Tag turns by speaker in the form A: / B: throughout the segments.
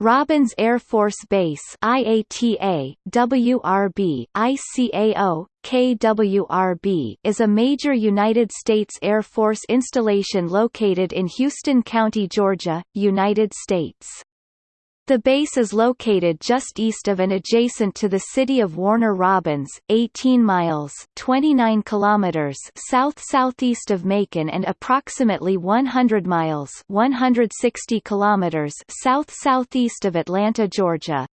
A: Robins Air Force Base IATA, WRB, ICAO, KWRB is a major United States Air Force installation located in Houston County, Georgia, United States. The base is located just east of and adjacent to the city of Warner Robins, 18 miles 29 kilometers south-southeast of Macon and approximately 100 miles 160 kilometers south-southeast of Atlanta, Georgia.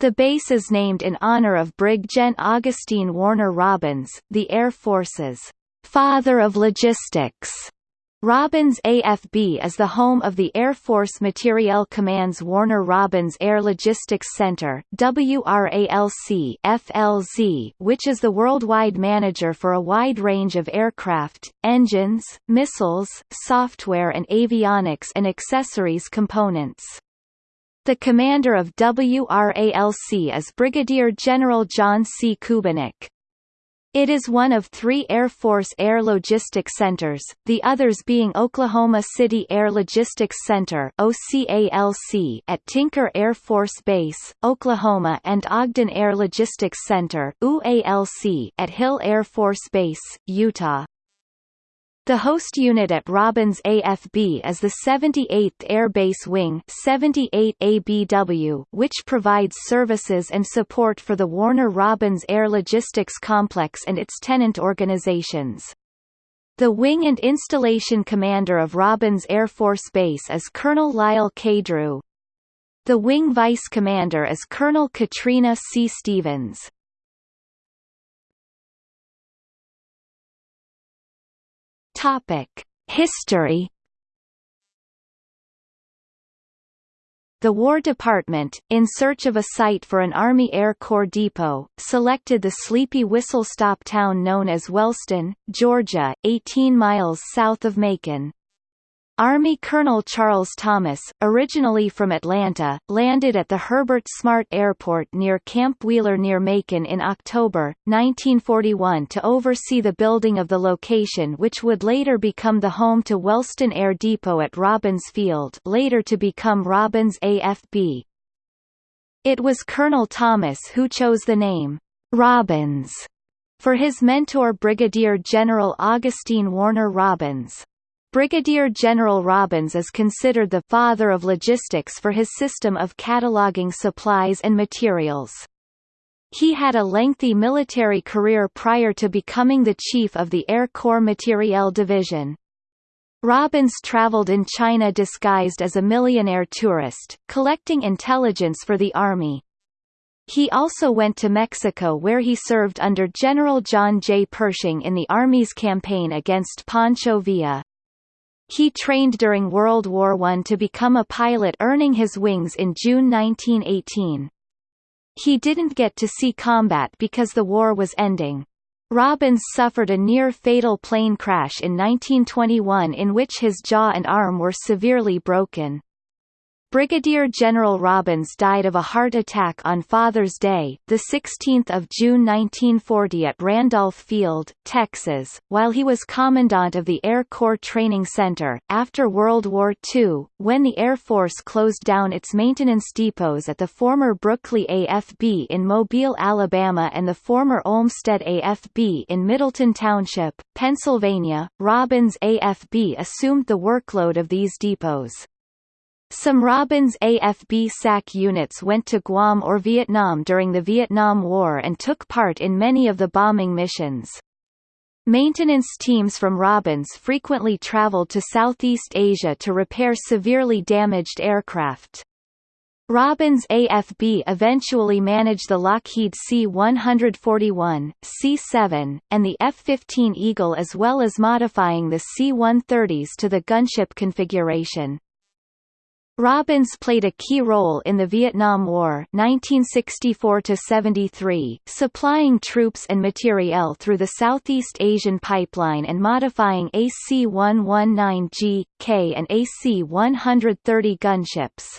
A: The base is named in honor of Brig Gen Augustine Warner Robins, the Air Force's father of logistics. Robins AFB is the home of the Air Force Materiel Command's Warner Robins Air Logistics Center WRALC FLZ, which is the worldwide manager for a wide range of aircraft, engines, missiles, software and avionics and accessories components. The commander of WRALC is Brigadier General John C. Kubinec. It is one of three Air Force Air Logistics Centers, the others being Oklahoma City Air Logistics Center at Tinker Air Force Base, Oklahoma and Ogden Air Logistics Center at Hill Air Force Base, Utah. The host unit at Robins AFB is the 78th Air Base Wing 78 ABW, which provides services and support for the Warner Robins Air Logistics Complex and its tenant organizations. The wing and installation commander of Robins Air Force Base is Colonel Lyle K. Drew. The wing vice commander is Colonel Katrina C. Stevens. Topic: History The War Department, in search of a site for an Army Air Corps depot, selected the sleepy whistle-stop town known as Wellston, Georgia, 18 miles south of Macon. Army Colonel Charles Thomas, originally from Atlanta, landed at the Herbert Smart Airport near Camp Wheeler near Macon in October, 1941 to oversee the building of the location which would later become the home to Wellston Air Depot at Robins Field later to become Robins AFB. It was Colonel Thomas who chose the name, Robins, for his mentor Brigadier General Augustine Warner Robins. Brigadier General Robins is considered the father of logistics for his system of cataloging supplies and materials. He had a lengthy military career prior to becoming the chief of the Air Corps Materiel Division. Robins traveled in China disguised as a millionaire tourist, collecting intelligence for the Army. He also went to Mexico where he served under General John J. Pershing in the Army's campaign against Pancho Villa. He trained during World War I to become a pilot earning his wings in June 1918. He didn't get to see combat because the war was ending. Robins suffered a near-fatal plane crash in 1921 in which his jaw and arm were severely broken. Brigadier General Robins died of a heart attack on Father's Day, 16 June 1940 at Randolph Field, Texas, while he was Commandant of the Air Corps Training Center. After World War II, when the Air Force closed down its maintenance depots at the former Brookley AFB in Mobile, Alabama and the former Olmsted AFB in Middletown Township, Pennsylvania, Robins AFB assumed the workload of these depots. Some Robins AFB SAC units went to Guam or Vietnam during the Vietnam War and took part in many of the bombing missions. Maintenance teams from Robins frequently traveled to Southeast Asia to repair severely damaged aircraft. Robins AFB eventually managed the Lockheed C-141, C-7, and the F-15 Eagle as well as modifying the C-130s to the gunship configuration. Robins played a key role in the Vietnam War 1964–73, supplying troops and materiel through the Southeast Asian Pipeline and modifying AC-119G, K and AC-130 gunships.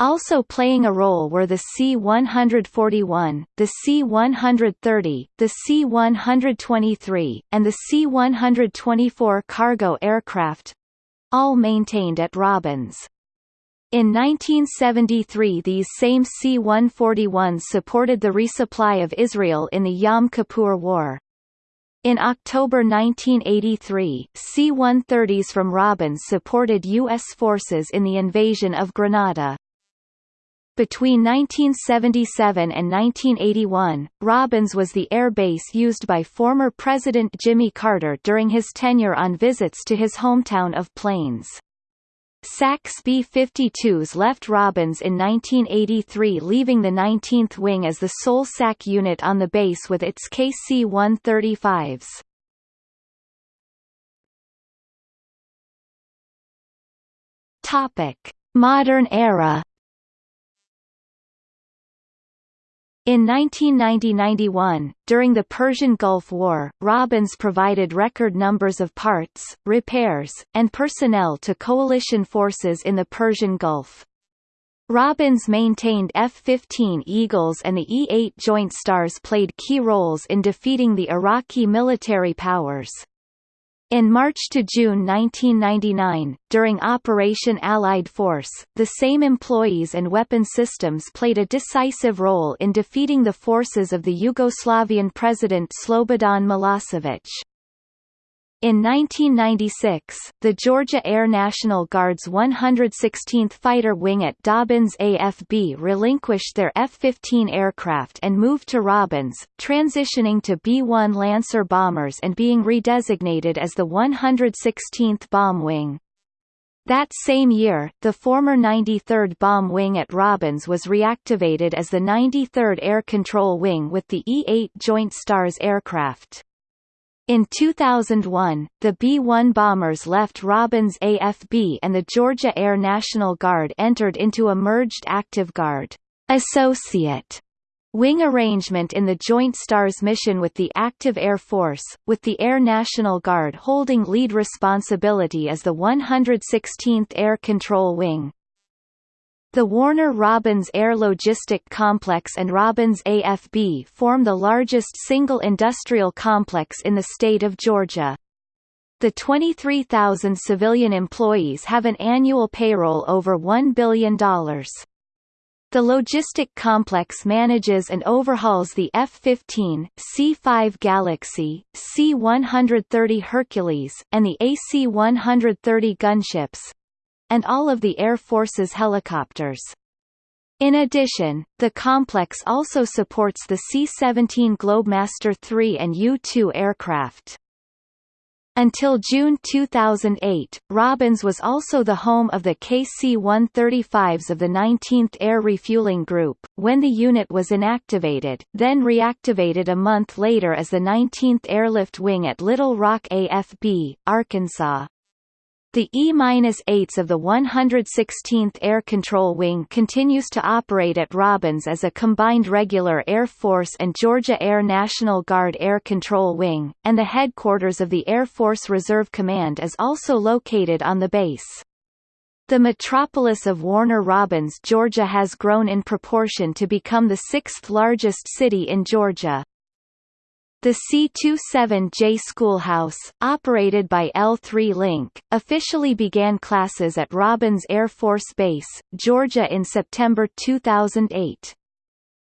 A: Also playing a role were the C-141, the C-130, the C-123, and the C-124 cargo aircraft—all maintained at Robins. In 1973 these same C-141s supported the resupply of Israel in the Yom Kippur War. In October 1983, C-130s from Robins supported U.S. forces in the invasion of Grenada. Between 1977 and 1981, Robins was the air base used by former President Jimmy Carter during his tenure on visits to his hometown of Plains. SAC's B-52s left Robins in 1983 leaving the 19th Wing as the sole SAC unit on the base with its KC-135s. Modern era In 1990–91, during the Persian Gulf War, Robins provided record numbers of parts, repairs, and personnel to coalition forces in the Persian Gulf. Robins maintained F-15 Eagles and the E-8 Joint Stars played key roles in defeating the Iraqi military powers. In March to June 1999, during Operation Allied Force, the same employees and weapon systems played a decisive role in defeating the forces of the Yugoslavian President Slobodan Milosevic. In 1996, the Georgia Air National Guard's 116th Fighter Wing at Dobbins AFB relinquished their F-15 aircraft and moved to Robins, transitioning to B-1 Lancer bombers and being redesignated as the 116th Bomb Wing. That same year, the former 93rd Bomb Wing at Robins was reactivated as the 93rd Air Control Wing with the E-8 Joint Stars aircraft. In 2001, the B-1 bombers left Robins AFB and the Georgia Air National Guard entered into a merged active guard associate wing arrangement in the Joint STARS mission with the active Air Force, with the Air National Guard holding lead responsibility as the 116th Air Control Wing. The Warner-Robins Air Logistic Complex and Robins AFB form the largest single industrial complex in the state of Georgia. The 23,000 civilian employees have an annual payroll over $1 billion. The logistic complex manages and overhauls the F-15, C-5 Galaxy, C-130 Hercules, and the AC-130 gunships, and all of the Air Force's helicopters. In addition, the complex also supports the C-17 Globemaster III and U-2 aircraft. Until June 2008, Robins was also the home of the KC-135s of the 19th Air Refueling Group, when the unit was inactivated, then reactivated a month later as the 19th Airlift Wing at Little Rock AFB, Arkansas. The E-8s of the 116th Air Control Wing continues to operate at Robins as a combined regular Air Force and Georgia Air National Guard Air Control Wing, and the headquarters of the Air Force Reserve Command is also located on the base. The metropolis of Warner Robins, Georgia has grown in proportion to become the sixth largest city in Georgia. The C-27J Schoolhouse, operated by L3 Link, officially began classes at Robins Air Force Base, Georgia in September 2008.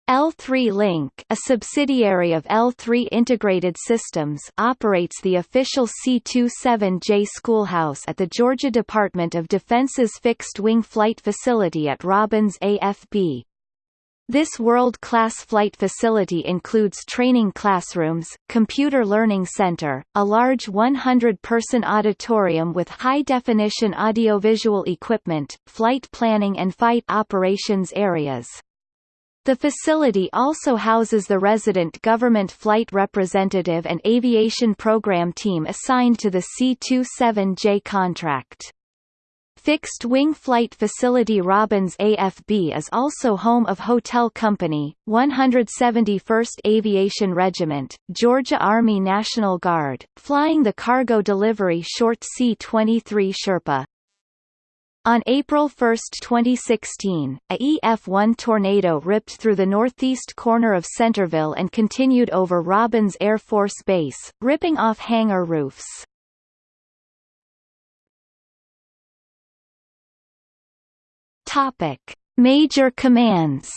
A: L3 Link, a subsidiary of L3 Integrated Systems, operates the official C-27J Schoolhouse at the Georgia Department of Defense's fixed-wing flight facility at Robins AFB. This world-class flight facility includes training classrooms, computer learning center, a large 100-person auditorium with high-definition audiovisual equipment, flight planning and fight operations areas. The facility also houses the resident government flight representative and aviation program team assigned to the C-27J contract. Fixed-wing flight facility Robins AFB is also home of Hotel Company, 171st Aviation Regiment, Georgia Army National Guard, flying the cargo delivery short C-23 Sherpa. On April 1, 2016, a EF-1 tornado ripped through the northeast corner of Centerville and continued over Robins Air Force Base, ripping off hangar roofs. Topic: Major commands.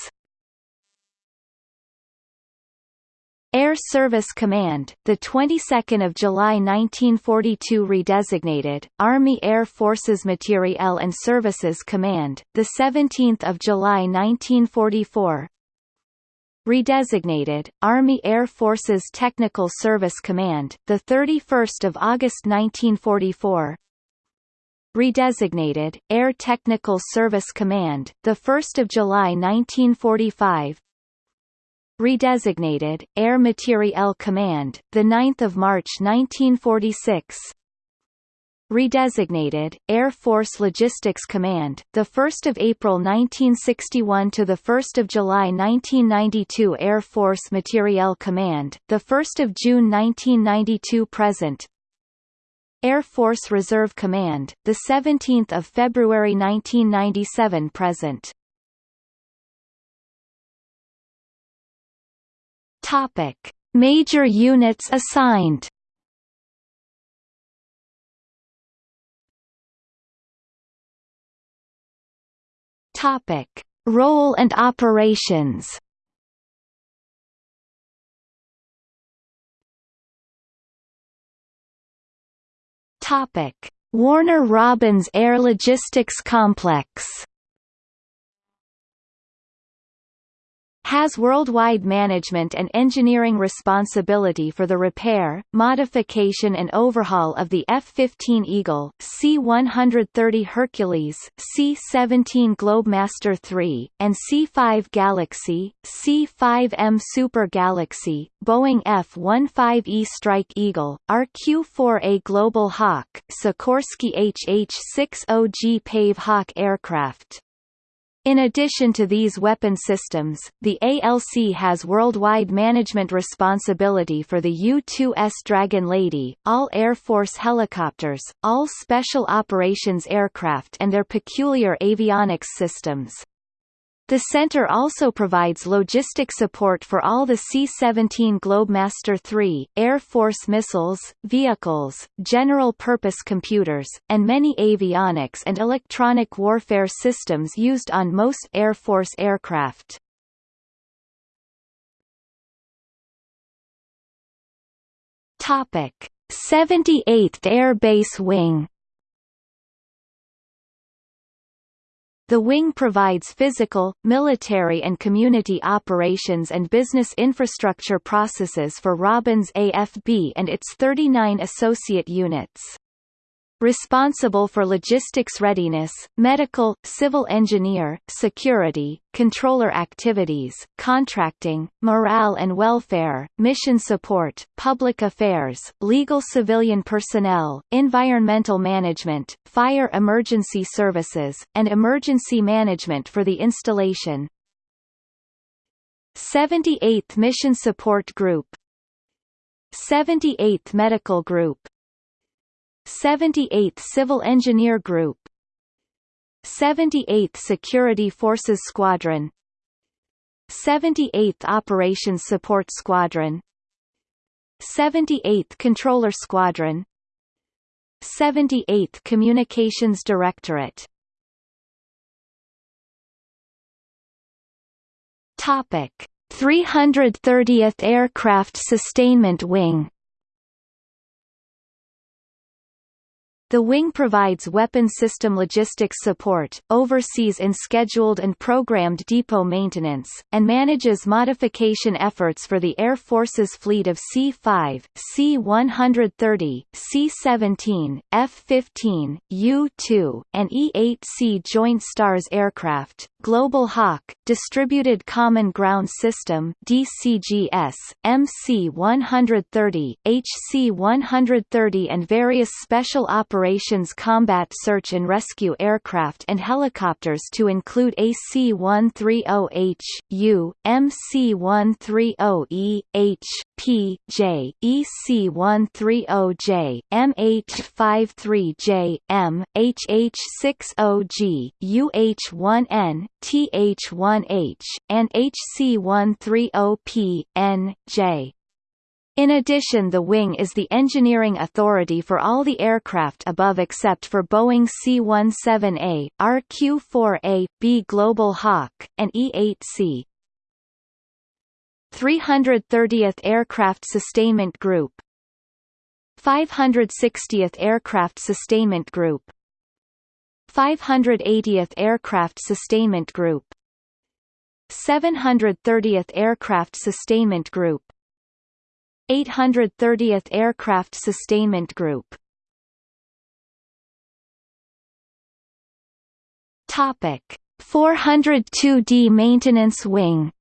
A: Air Service Command, the 22nd of July 1942 redesignated Army Air Forces Materiel and Services Command, the 17th of July 1944. Redesignated Army Air Forces Technical Service Command, the 31st of August 1944. Redesignated Air Technical Service Command, the 1st of July 1945 redesignated, Air Materiel Command, 9 March 1946 redesignated, Air Force Logistics Command, 1 April 1961 to 1 July 1992 Air Force Materiel Command, 1 June 1992 present Air Force Reserve Command, 17 February 1997 present Topic: Major units assigned. Topic: Role and operations. Topic: Warner Robins Air Logistics Complex. Has worldwide management and engineering responsibility for the repair, modification and overhaul of the F-15 Eagle, C-130 Hercules, C-17 Globemaster III, and C-5 Galaxy, C-5M Super Galaxy, Boeing F-15E Strike Eagle, RQ-4A Global Hawk, Sikorsky HH-60G Pave Hawk aircraft. In addition to these weapon systems, the ALC has worldwide management responsibility for the U-2S Dragon Lady, all Air Force helicopters, all Special Operations aircraft and their peculiar avionics systems. The center also provides logistic support for all the C-17 Globemaster III, Air Force missiles, vehicles, general-purpose computers, and many avionics and electronic warfare systems used on most Air Force aircraft. Topic: 78th Air Base Wing The wing provides physical, military and community operations and business infrastructure processes for Robins AFB and its 39 associate units responsible for logistics readiness, medical, civil engineer, security, controller activities, contracting, morale and welfare, mission support, public affairs, legal civilian personnel, environmental management, fire emergency services, and emergency management for the installation. 78th Mission Support Group 78th Medical Group 78th Civil Engineer Group 78th Security Forces Squadron 78th Operations Support Squadron 78th Controller Squadron 78th Communications Directorate. Topic 330th Aircraft Sustainment Wing The wing provides weapon system logistics support, oversees in scheduled and programmed depot maintenance, and manages modification efforts for the Air Force's fleet of C-5, C-130, C-17, F-15, U-2, and E-8C Joint STARS aircraft, Global Hawk, Distributed Common Ground System DCGS, MC-130, HC-130 and various Special Operations Combat Search and Rescue aircraft and helicopters to include AC-130H, U, MC-130E, H, P, J, EC-130J, MH-53J, M, HH-60G, UH-1N, TH1H, and HC130P, N, J. In addition the wing is the engineering authority for all the aircraft above except for Boeing C-17A, RQ-4A, B Global Hawk, and E-8C. 330th Aircraft Sustainment Group. 560th Aircraft Sustainment Group. 580th Aircraft Sustainment Group. 730th Aircraft Sustainment Group. 830th Aircraft Sustainment Group. Topic 402d Maintenance Wing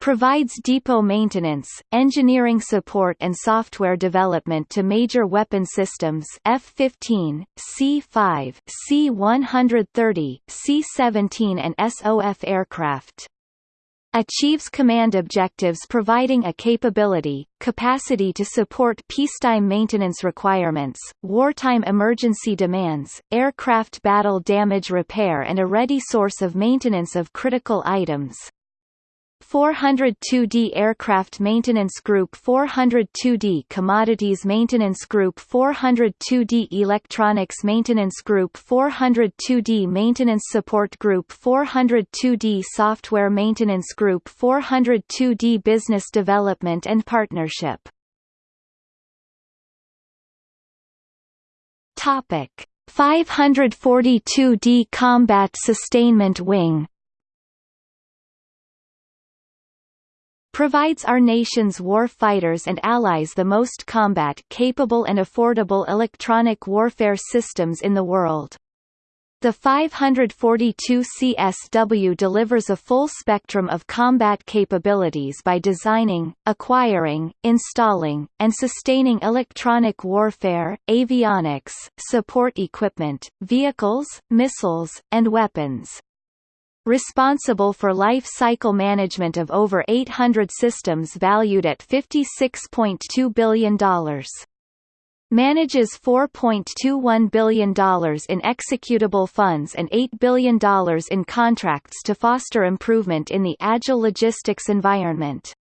A: provides depot maintenance, engineering support and software development to major weapon systems F-15, C-5, C-130, C-17 and SOF aircraft. Achieves command objectives providing a capability, capacity to support peacetime maintenance requirements, wartime emergency demands, aircraft battle damage repair and a ready source of maintenance of critical items. 402d Aircraft Maintenance Group 402d Commodities Maintenance Group 402d Electronics Maintenance Group 402d Maintenance Support Group 402d Software Maintenance Group 402d Business Development and Partnership. Topic 542d Combat Sustainment Wing provides our nation's war fighters and allies the most combat-capable and affordable electronic warfare systems in the world. The 542 CSW delivers a full spectrum of combat capabilities by designing, acquiring, installing, and sustaining electronic warfare, avionics, support equipment, vehicles, missiles, and weapons responsible for life cycle management of over 800 systems valued at $56.2 billion. Manages $4.21 billion in executable funds and $8 billion in contracts to foster improvement in the agile logistics environment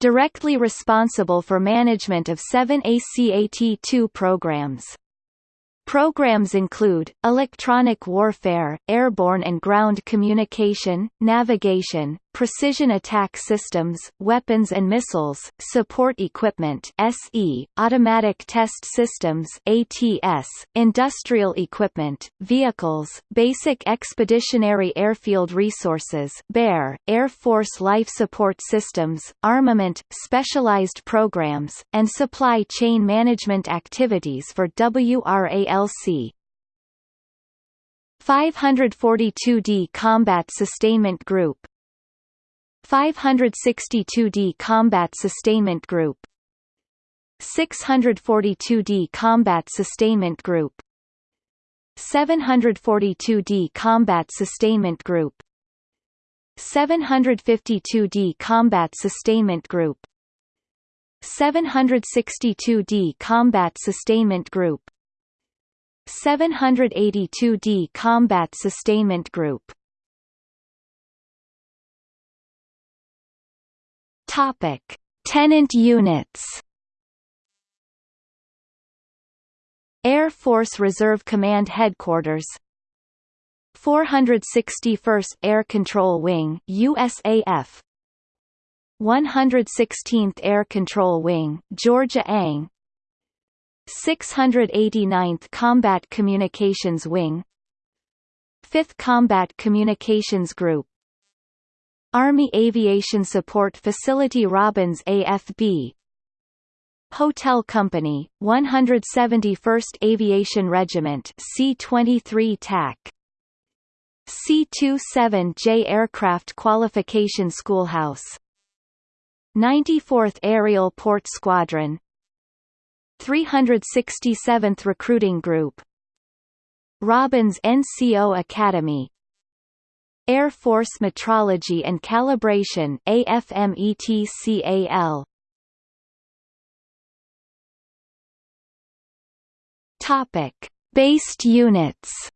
A: directly responsible for management of seven ACAT-2 programs. Programs include, electronic warfare, airborne and ground communication, navigation, precision attack systems, weapons and missiles, support equipment SE, automatic test systems ATS, industrial equipment, vehicles, basic expeditionary airfield resources BARE, Air Force life support systems, armament, specialized programs, and supply chain management activities for WRALC. 542d Combat Sustainment Group 562d Combat Sustainment Group. 642d Combat Sustainment Group. 742d Combat Sustainment Group. 752d Combat Sustainment Group. 762d Combat Sustainment Group. 782d Combat Sustainment Group Topic: Tenant units. Air Force Reserve Command Headquarters. 461st Air Control Wing USAF 116th Air Control Wing Georgia ANG 689th Combat Communications Wing. 5th Combat Communications Group Army Aviation Support Facility Robins AFB Hotel Company, 171st Aviation Regiment C-23 TAC C-27J Aircraft Qualification Schoolhouse. 94th Aerial Port Squadron. 367th Recruiting Group. Robins NCO Academy Air Force Metrology and Calibration AFMETCAL Topic. Based units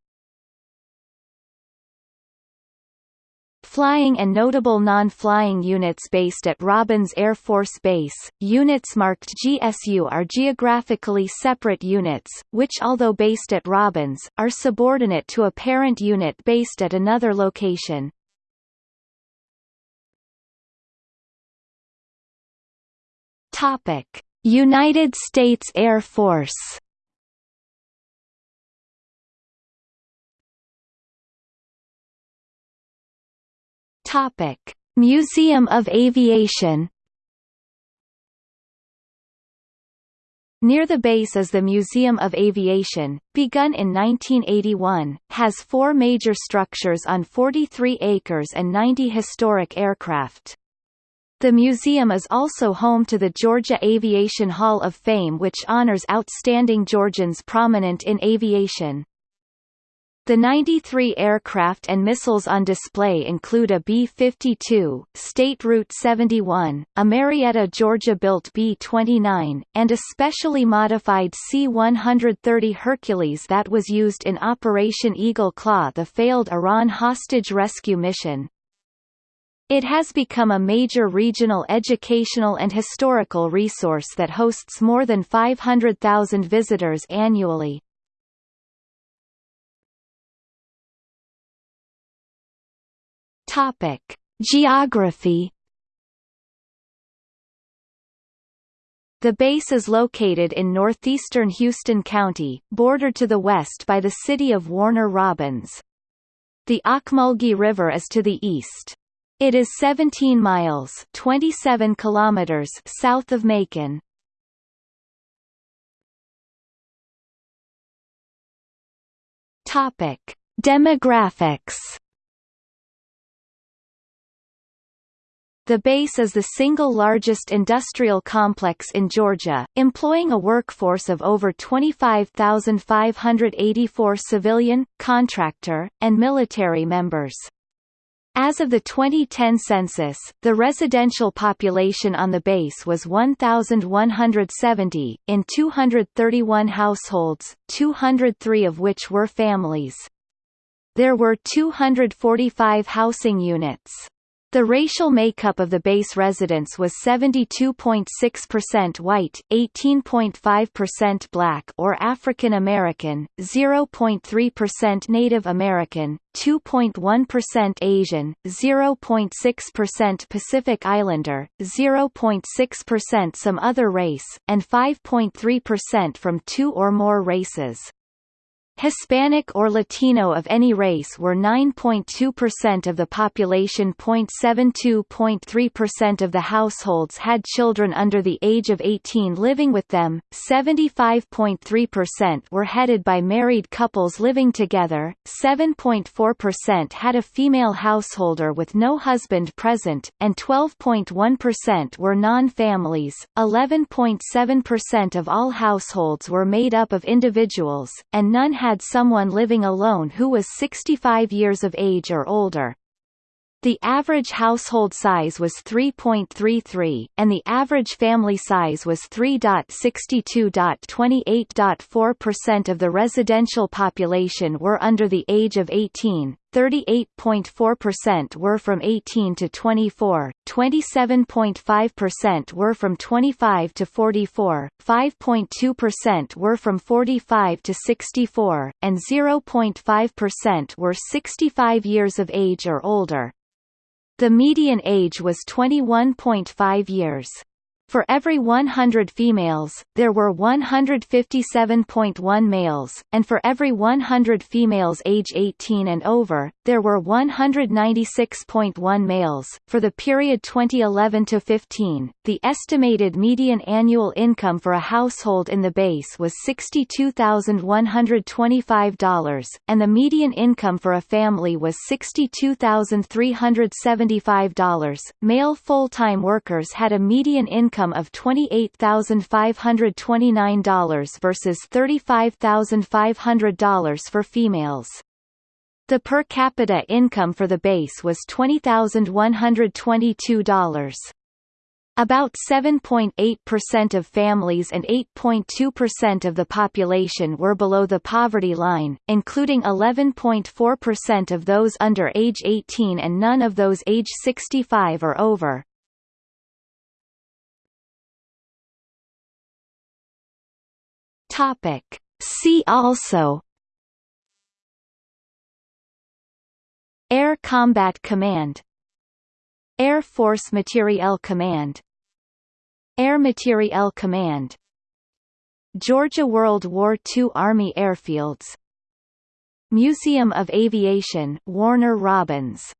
A: Flying and notable non-flying units based at Robins Air Force Base, units marked GSU are geographically separate units, which although based at Robins, are subordinate to a parent unit based at another location. United States Air Force Topic: Museum of Aviation. Near the base is the Museum of Aviation, begun in 1981, has four major structures on 43 acres and 90 historic aircraft. The museum is also home to the Georgia Aviation Hall of Fame which honors outstanding Georgians prominent in aviation. The 93 aircraft and missiles on display include a B-52, State Route 71, a Marietta Georgia-built B-29, and a specially modified C-130 Hercules that was used in Operation Eagle Claw the failed Iran hostage rescue mission. It has become a major regional educational and historical resource that hosts more than 500,000 visitors annually. Topic: Geography. The base is located in northeastern Houston County, bordered to the west by the city of Warner Robins. The Ocmulgee River is to the east. It is 17 miles 27 kilometers south of Macon. Demographics The base is the single largest industrial complex in Georgia, employing a workforce of over 25,584 civilian, contractor, and military members. As of the 2010 census, the residential population on the base was 1,170, in 231 households, 203 of which were families. There were 245 housing units. The racial makeup of the base residents was 72.6% white, 18.5% black or African American, 0.3% Native American, 2.1% Asian, 0.6% Pacific Islander, 0.6% some other race, and 5.3% from two or more races. Hispanic or Latino of any race were 9.2% of the population. 0.72.3% of the households had children under the age of 18 living with them, 75.3% were headed by married couples living together, 7.4% had a female householder with no husband present, and 12.1% were non-families. 11.7% of all households were made up of individuals, and none had someone living alone who was 65 years of age or older. The average household size was 3.33, and the average family size was 3.62.28.4% of the residential population were under the age of 18, 38.4% were from 18 to 24, 27.5% were from 25 to 44, 5.2% were from 45 to 64, and 0.5% were 65 years of age or older. The median age was 21.5 years. For every 100 females, there were 157.1 males, and for every 100 females age 18 and over, there were 196.1 males. For the period 2011 to 15, the estimated median annual income for a household in the base was $62,125, and the median income for a family was $62,375. Male full-time workers had a median income income of $28,529 versus $35,500 for females. The per capita income for the base was $20,122. About 7.8% of families and 8.2% of the population were below the poverty line, including 11.4% of those under age 18 and none of those age 65 or over. Topic. See also Air Combat Command Air Force Materiel Command Air Materiel Command Georgia World War II Army Airfields Museum of Aviation Warner Robins